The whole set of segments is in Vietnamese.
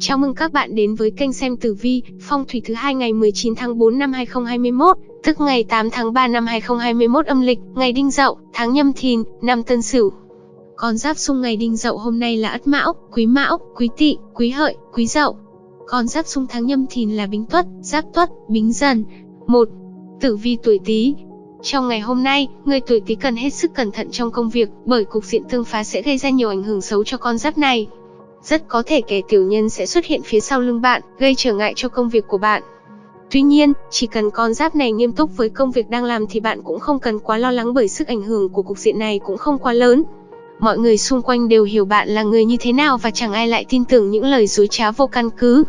Chào mừng các bạn đến với kênh xem tử vi, phong thủy thứ hai ngày 19 tháng 4 năm 2021, tức ngày 8 tháng 3 năm 2021 âm lịch, ngày Đinh Dậu, tháng Nhâm Thìn, năm Tân Sửu. Con giáp xung ngày Đinh Dậu hôm nay là Ất Mão, Quý Mão, Quý Tỵ, Quý Hợi, Quý Dậu. Con giáp xung tháng Nhâm Thìn là Bính Tuất, Giáp Tuất, Bính Dần. 1. Tử vi tuổi Tý, trong ngày hôm nay, người tuổi Tý cần hết sức cẩn thận trong công việc, bởi cục diện tương phá sẽ gây ra nhiều ảnh hưởng xấu cho con giáp này. Rất có thể kẻ tiểu nhân sẽ xuất hiện phía sau lưng bạn, gây trở ngại cho công việc của bạn. Tuy nhiên, chỉ cần con giáp này nghiêm túc với công việc đang làm thì bạn cũng không cần quá lo lắng bởi sức ảnh hưởng của cục diện này cũng không quá lớn. Mọi người xung quanh đều hiểu bạn là người như thế nào và chẳng ai lại tin tưởng những lời dối trá vô căn cứ.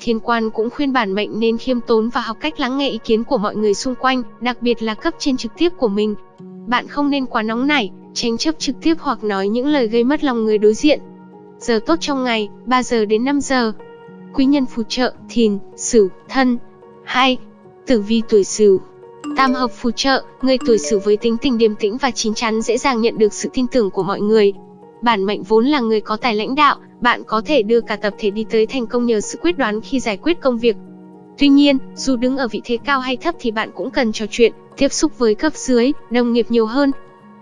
Thiên quan cũng khuyên bản mệnh nên khiêm tốn và học cách lắng nghe ý kiến của mọi người xung quanh, đặc biệt là cấp trên trực tiếp của mình. Bạn không nên quá nóng nảy, tranh chấp trực tiếp hoặc nói những lời gây mất lòng người đối diện. Giờ tốt trong ngày, 3 giờ đến 5 giờ. Quý nhân phù trợ, thìn, sửu, thân. 2. Tử vi tuổi sửu. Tam hợp phù trợ, người tuổi sửu với tính tình điềm tĩnh và chín chắn dễ dàng nhận được sự tin tưởng của mọi người. Bản mệnh vốn là người có tài lãnh đạo, bạn có thể đưa cả tập thể đi tới thành công nhờ sự quyết đoán khi giải quyết công việc. Tuy nhiên, dù đứng ở vị thế cao hay thấp thì bạn cũng cần trò chuyện, tiếp xúc với cấp dưới, đồng nghiệp nhiều hơn.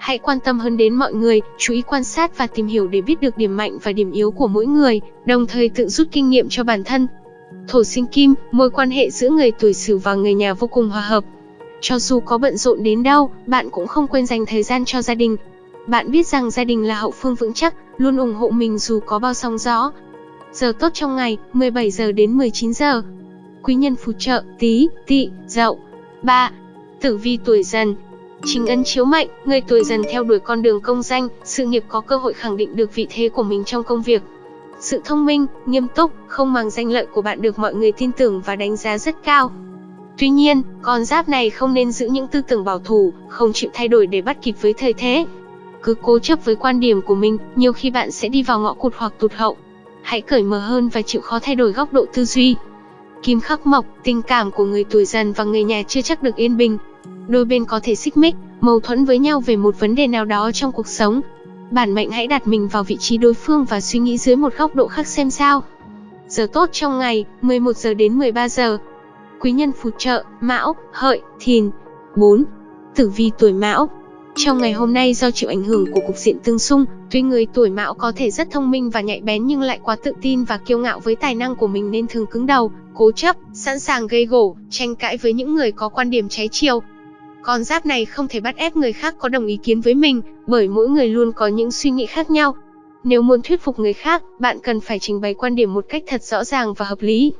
Hãy quan tâm hơn đến mọi người, chú ý quan sát và tìm hiểu để biết được điểm mạnh và điểm yếu của mỗi người, đồng thời tự rút kinh nghiệm cho bản thân. Thổ sinh kim, mối quan hệ giữa người tuổi Sửu và người nhà vô cùng hòa hợp. Cho dù có bận rộn đến đâu, bạn cũng không quên dành thời gian cho gia đình, bạn biết rằng gia đình là hậu phương vững chắc, luôn ủng hộ mình dù có bao sóng gió. Giờ tốt trong ngày, 17 giờ đến 19 giờ. Quý nhân phù trợ, tí, Tị, dậu. 3. Tử vi tuổi dần, Chính ấn chiếu mệnh, người tuổi dần theo đuổi con đường công danh, sự nghiệp có cơ hội khẳng định được vị thế của mình trong công việc. Sự thông minh, nghiêm túc, không màng danh lợi của bạn được mọi người tin tưởng và đánh giá rất cao. Tuy nhiên, con giáp này không nên giữ những tư tưởng bảo thủ, không chịu thay đổi để bắt kịp với thời thế cứ cố chấp với quan điểm của mình, nhiều khi bạn sẽ đi vào ngõ cụt hoặc tụt hậu. Hãy cởi mở hơn và chịu khó thay đổi góc độ tư duy. Kim khắc mộc, tình cảm của người tuổi dần và người nhà chưa chắc được yên bình. Đôi bên có thể xích mích, mâu thuẫn với nhau về một vấn đề nào đó trong cuộc sống. Bản mệnh hãy đặt mình vào vị trí đối phương và suy nghĩ dưới một góc độ khác xem sao. Giờ tốt trong ngày, 11 giờ đến 13 giờ. Quý nhân phù trợ, Mão, Hợi, Thìn. 4. Tử vi tuổi Mão, trong ngày hôm nay do chịu ảnh hưởng của cục diện tương xung, tuy người tuổi mão có thể rất thông minh và nhạy bén nhưng lại quá tự tin và kiêu ngạo với tài năng của mình nên thường cứng đầu, cố chấp, sẵn sàng gây gổ, tranh cãi với những người có quan điểm trái chiều. Con giáp này không thể bắt ép người khác có đồng ý kiến với mình, bởi mỗi người luôn có những suy nghĩ khác nhau. Nếu muốn thuyết phục người khác, bạn cần phải trình bày quan điểm một cách thật rõ ràng và hợp lý.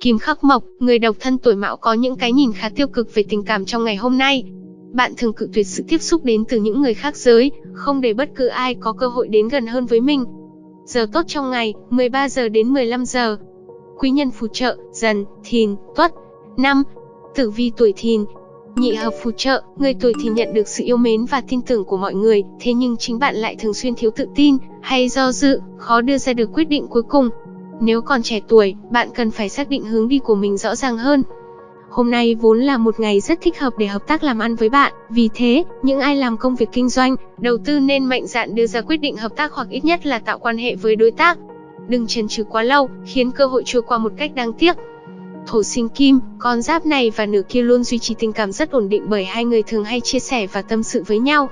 Kim Khắc Mộc, người độc thân tuổi mão có những cái nhìn khá tiêu cực về tình cảm trong ngày hôm nay, bạn thường cự tuyệt sự tiếp xúc đến từ những người khác giới, không để bất cứ ai có cơ hội đến gần hơn với mình. Giờ tốt trong ngày, 13 giờ đến 15 giờ. Quý nhân phù trợ, dần, thìn, tuất. năm Tử vi tuổi thìn, Nhị hợp phù trợ, người tuổi thì nhận được sự yêu mến và tin tưởng của mọi người, thế nhưng chính bạn lại thường xuyên thiếu tự tin, hay do dự, khó đưa ra được quyết định cuối cùng. Nếu còn trẻ tuổi, bạn cần phải xác định hướng đi của mình rõ ràng hơn. Hôm nay vốn là một ngày rất thích hợp để hợp tác làm ăn với bạn, vì thế, những ai làm công việc kinh doanh, đầu tư nên mạnh dạn đưa ra quyết định hợp tác hoặc ít nhất là tạo quan hệ với đối tác. Đừng chần chừ quá lâu, khiến cơ hội trôi qua một cách đáng tiếc. Thổ sinh kim, con giáp này và nửa kia luôn duy trì tình cảm rất ổn định bởi hai người thường hay chia sẻ và tâm sự với nhau.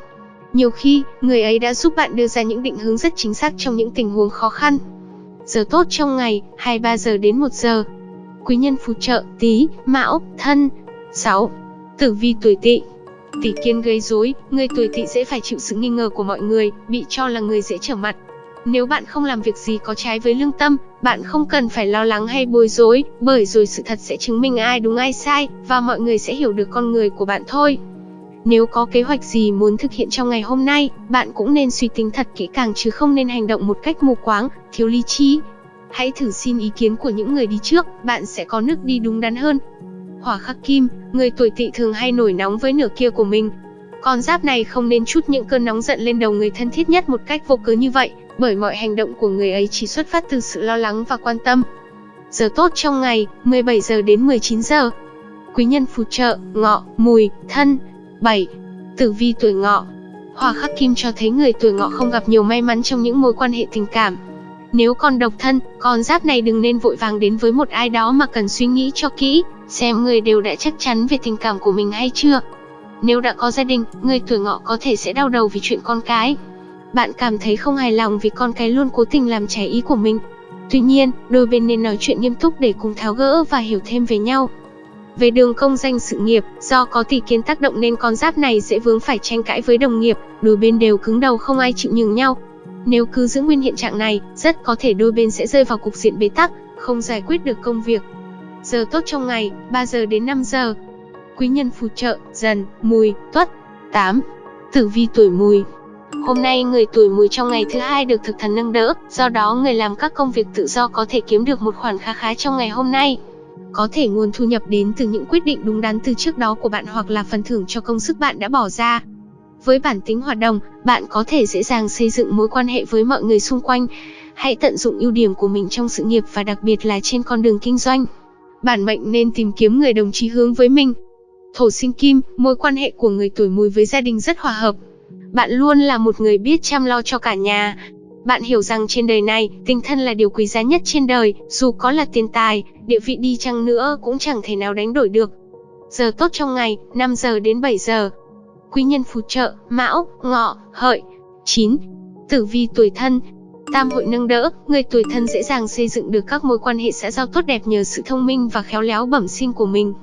Nhiều khi, người ấy đã giúp bạn đưa ra những định hướng rất chính xác trong những tình huống khó khăn. Giờ tốt trong ngày, 23 giờ đến 1 giờ, quý nhân phù trợ Tý, Mão, Thân. 6. Tử vi tuổi Tỵ. Tỷ kiên gây rối, người tuổi Tỵ dễ phải chịu sự nghi ngờ của mọi người, bị cho là người dễ trở mặt. Nếu bạn không làm việc gì có trái với lương tâm, bạn không cần phải lo lắng hay bối rối, bởi rồi sự thật sẽ chứng minh ai đúng ai sai, và mọi người sẽ hiểu được con người của bạn thôi. Nếu có kế hoạch gì muốn thực hiện trong ngày hôm nay, bạn cũng nên suy tính thật kỹ càng chứ không nên hành động một cách mù quáng, thiếu lý trí, Hãy thử xin ý kiến của những người đi trước, bạn sẽ có nước đi đúng đắn hơn. Hỏa khắc kim, người tuổi tỵ thường hay nổi nóng với nửa kia của mình. Con giáp này không nên chút những cơn nóng giận lên đầu người thân thiết nhất một cách vô cớ như vậy, bởi mọi hành động của người ấy chỉ xuất phát từ sự lo lắng và quan tâm. Giờ tốt trong ngày, 17 giờ đến 19 giờ. Quý nhân phù trợ, ngọ, mùi, thân. 7. Tử vi tuổi ngọ. Hỏa khắc kim cho thấy người tuổi ngọ không gặp nhiều may mắn trong những mối quan hệ tình cảm, Nếu còn độc thân, con giáp này đừng nên vội vàng đến với một ai đó mà cần suy nghĩ cho kỹ, xem người đều đã chắc chắn về tình cảm của mình hay chưa. Nếu đã có gia đình, người tuổi ngọ có thể sẽ đau đầu vì chuyện con cái. Bạn cảm thấy không hài lòng vì con cái luôn cố tình làm trái ý của mình. Tuy nhiên, đôi bên nên nói chuyện nghiêm túc để cùng tháo gỡ và hiểu thêm về nhau. Về đường công danh sự nghiệp, do có tỷ kiến tác động nên con giáp này sẽ vướng phải tranh cãi với đồng nghiệp, đôi bên đều cứng đầu không ai chịu nhường nhau. Nếu cứ giữ nguyên hiện trạng này, rất có thể đôi bên sẽ rơi vào cục diện bế tắc, không giải quyết được công việc. Giờ tốt trong ngày, 3 giờ đến 5 giờ. Quý nhân phù trợ, dần, mùi, tuất. 8. Tử vi tuổi mùi Hôm nay người tuổi mùi trong ngày thứ hai được thực thần nâng đỡ, do đó người làm các công việc tự do có thể kiếm được một khoản khá khá trong ngày hôm nay. Có thể nguồn thu nhập đến từ những quyết định đúng đắn từ trước đó của bạn hoặc là phần thưởng cho công sức bạn đã bỏ ra. Với bản tính hoạt động, bạn có thể dễ dàng xây dựng mối quan hệ với mọi người xung quanh. Hãy tận dụng ưu điểm của mình trong sự nghiệp và đặc biệt là trên con đường kinh doanh. Bản mệnh nên tìm kiếm người đồng chí hướng với mình. Thổ sinh kim, mối quan hệ của người tuổi mùi với gia đình rất hòa hợp. Bạn luôn là một người biết chăm lo cho cả nhà. Bạn hiểu rằng trên đời này, tình thân là điều quý giá nhất trên đời, dù có là tiền tài, địa vị đi chăng nữa cũng chẳng thể nào đánh đổi được. Giờ tốt trong ngày, 5 giờ đến 7 giờ. Quý nhân phù trợ, mão, ngọ, hợi. 9. Tử vi tuổi thân, Tam hội nâng đỡ, người tuổi thân dễ dàng xây dựng được các mối quan hệ xã giao tốt đẹp nhờ sự thông minh và khéo léo bẩm sinh của mình.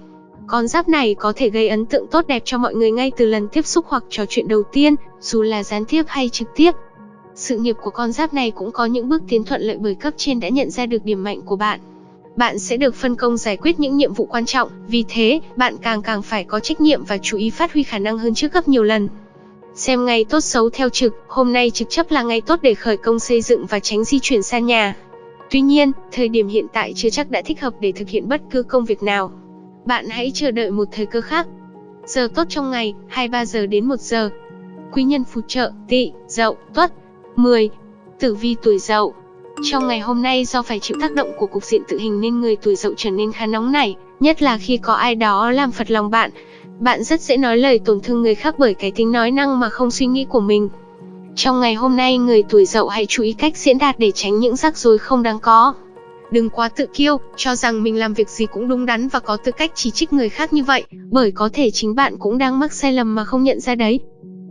Con giáp này có thể gây ấn tượng tốt đẹp cho mọi người ngay từ lần tiếp xúc hoặc trò chuyện đầu tiên, dù là gián tiếp hay trực tiếp. Sự nghiệp của con giáp này cũng có những bước tiến thuận lợi bởi cấp trên đã nhận ra được điểm mạnh của bạn. Bạn sẽ được phân công giải quyết những nhiệm vụ quan trọng, vì thế, bạn càng càng phải có trách nhiệm và chú ý phát huy khả năng hơn trước gấp nhiều lần. Xem ngày tốt xấu theo trực, hôm nay trực chấp là ngày tốt để khởi công xây dựng và tránh di chuyển xa nhà. Tuy nhiên, thời điểm hiện tại chưa chắc đã thích hợp để thực hiện bất cứ công việc nào. Bạn hãy chờ đợi một thời cơ khác. Giờ tốt trong ngày, 23 giờ đến 1 giờ. Quý nhân phù trợ, tỵ, dậu, tuất. 10. Tử vi tuổi dậu Trong ngày hôm nay do phải chịu tác động của cục diện tự hình nên người tuổi dậu trở nên khá nóng nảy, nhất là khi có ai đó làm phật lòng bạn. Bạn rất dễ nói lời tổn thương người khác bởi cái tính nói năng mà không suy nghĩ của mình. Trong ngày hôm nay người tuổi dậu hãy chú ý cách diễn đạt để tránh những rắc rối không đáng có. Đừng quá tự kiêu, cho rằng mình làm việc gì cũng đúng đắn và có tư cách chỉ trích người khác như vậy, bởi có thể chính bạn cũng đang mắc sai lầm mà không nhận ra đấy.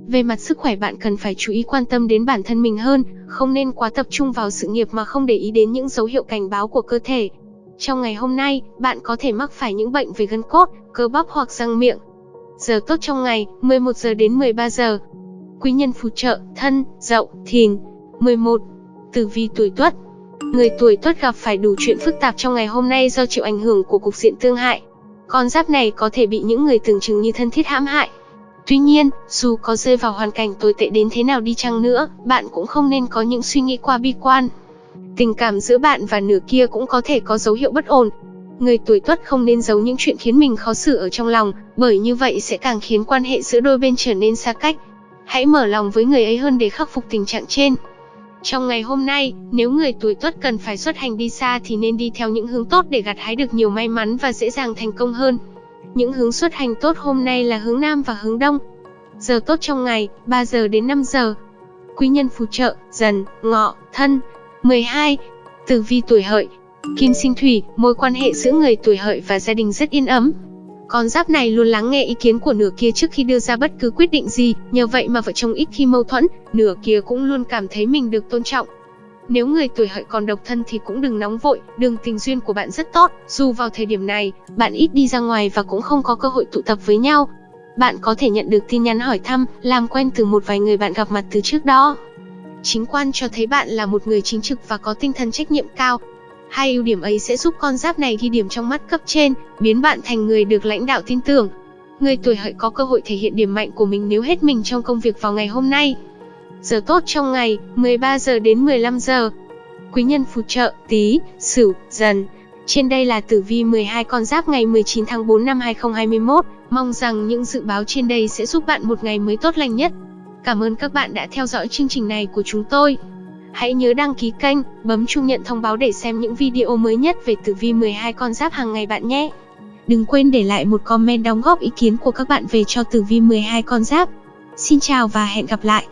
Về mặt sức khỏe bạn cần phải chú ý quan tâm đến bản thân mình hơn, không nên quá tập trung vào sự nghiệp mà không để ý đến những dấu hiệu cảnh báo của cơ thể. Trong ngày hôm nay, bạn có thể mắc phải những bệnh về gân cốt, cơ bắp hoặc răng miệng. Giờ tốt trong ngày, 11 giờ đến 13 giờ. Quý nhân phù trợ, thân, dậu, thìn. 11. Tử vi tuổi tuất, Người tuổi tuất gặp phải đủ chuyện phức tạp trong ngày hôm nay do chịu ảnh hưởng của cục diện tương hại. Con giáp này có thể bị những người tưởng chừng như thân thiết hãm hại. Tuy nhiên, dù có rơi vào hoàn cảnh tồi tệ đến thế nào đi chăng nữa, bạn cũng không nên có những suy nghĩ quá bi quan. Tình cảm giữa bạn và nửa kia cũng có thể có dấu hiệu bất ổn. Người tuổi tuất không nên giấu những chuyện khiến mình khó xử ở trong lòng, bởi như vậy sẽ càng khiến quan hệ giữa đôi bên trở nên xa cách. Hãy mở lòng với người ấy hơn để khắc phục tình trạng trên. Trong ngày hôm nay, nếu người tuổi tuất cần phải xuất hành đi xa thì nên đi theo những hướng tốt để gặt hái được nhiều may mắn và dễ dàng thành công hơn. Những hướng xuất hành tốt hôm nay là hướng Nam và hướng Đông. Giờ tốt trong ngày, 3 giờ đến 5 giờ. Quý nhân phù trợ, dần, ngọ, thân. 12. Tử vi tuổi hợi. Kim sinh thủy, mối quan hệ giữa người tuổi hợi và gia đình rất yên ấm, con giáp này luôn lắng nghe ý kiến của nửa kia trước khi đưa ra bất cứ quyết định gì, nhờ vậy mà vợ chồng ít khi mâu thuẫn, nửa kia cũng luôn cảm thấy mình được tôn trọng. Nếu người tuổi hợi còn độc thân thì cũng đừng nóng vội, đường tình duyên của bạn rất tốt, dù vào thời điểm này, bạn ít đi ra ngoài và cũng không có cơ hội tụ tập với nhau. Bạn có thể nhận được tin nhắn hỏi thăm, làm quen từ một vài người bạn gặp mặt từ trước đó. Chính quan cho thấy bạn là một người chính trực và có tinh thần trách nhiệm cao, Hai ưu điểm ấy sẽ giúp con giáp này ghi điểm trong mắt cấp trên, biến bạn thành người được lãnh đạo tin tưởng. Người tuổi hợi có cơ hội thể hiện điểm mạnh của mình nếu hết mình trong công việc vào ngày hôm nay. Giờ tốt trong ngày, 13 giờ đến 15 giờ. Quý nhân phù trợ, tí, sửu, dần. Trên đây là tử vi 12 con giáp ngày 19 tháng 4 năm 2021. Mong rằng những dự báo trên đây sẽ giúp bạn một ngày mới tốt lành nhất. Cảm ơn các bạn đã theo dõi chương trình này của chúng tôi. Hãy nhớ đăng ký kênh, bấm chuông nhận thông báo để xem những video mới nhất về tử vi 12 con giáp hàng ngày bạn nhé. Đừng quên để lại một comment đóng góp ý kiến của các bạn về cho tử vi 12 con giáp. Xin chào và hẹn gặp lại.